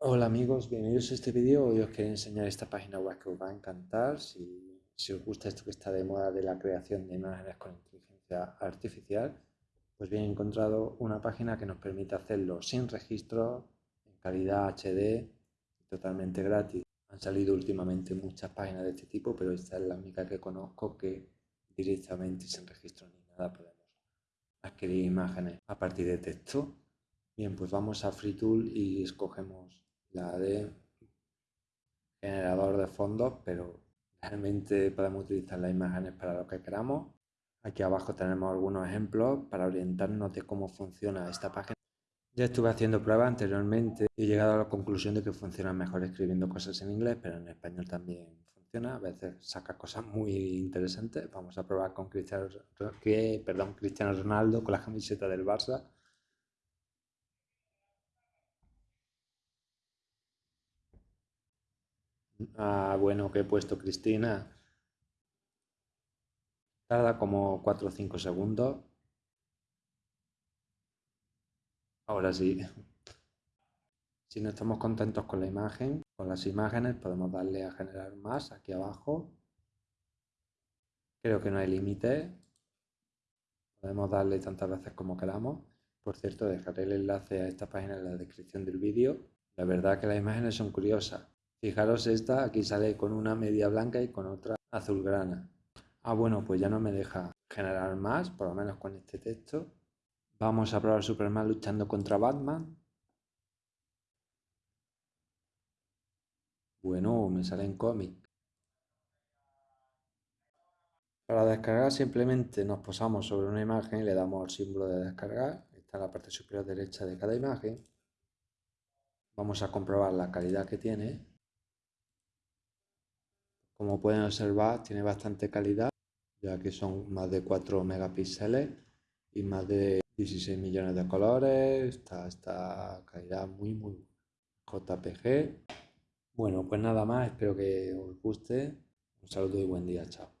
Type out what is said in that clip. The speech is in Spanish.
Hola amigos, bienvenidos a este vídeo. Hoy os quiero enseñar esta página web que os va a encantar. Si, os gusta esto que está de moda de la creación de imágenes con inteligencia artificial, pues bien he encontrado una página que nos permite hacerlo sin registro, en calidad HD, totalmente gratis. Han salido últimamente muchas páginas de este tipo, pero esta es la única que conozco que directamente sin registro ni nada podemos adquirir imágenes a partir de texto. Bien, pues vamos a FreeTool y escogemos la de generador de fondos, pero realmente podemos utilizar las imágenes para lo que queramos. Aquí abajo tenemos algunos ejemplos para orientarnos de cómo funciona esta página. Ya estuve haciendo pruebas anteriormente y he llegado a la conclusión de que funciona mejor escribiendo cosas en inglés, pero en español también funciona. A veces saca cosas muy interesantes. Vamos a probar con Cristiano, perdón, Cristiano Ronaldo con la camiseta del Barça. Ah, bueno, que he puesto Cristina. Tarda como 4 o 5 segundos. Ahora sí. Si no estamos contentos con la imagen, con las imágenes, podemos darle a generar más aquí abajo. Creo que no hay límite. Podemos darle tantas veces como queramos. Por cierto, dejaré el enlace a esta página en la descripción del vídeo. La verdad que las imágenes son curiosas. Fijaros esta, aquí sale con una media blanca y con otra azulgrana. Ah, bueno, pues ya no me deja generar más, por lo menos con este texto. Vamos a probar Superman luchando contra Batman. Bueno, me sale en cómic. Para descargar simplemente nos posamos sobre una imagen y le damos al símbolo de descargar. Está en la parte superior derecha de cada imagen. Vamos a comprobar la calidad que tiene. Como pueden observar, tiene bastante calidad, ya que son más de 4 megapíxeles y más de 16 millones de colores. Está esta calidad muy, muy JPG. Bueno, pues nada más, espero que os guste. Un saludo y buen día, chao.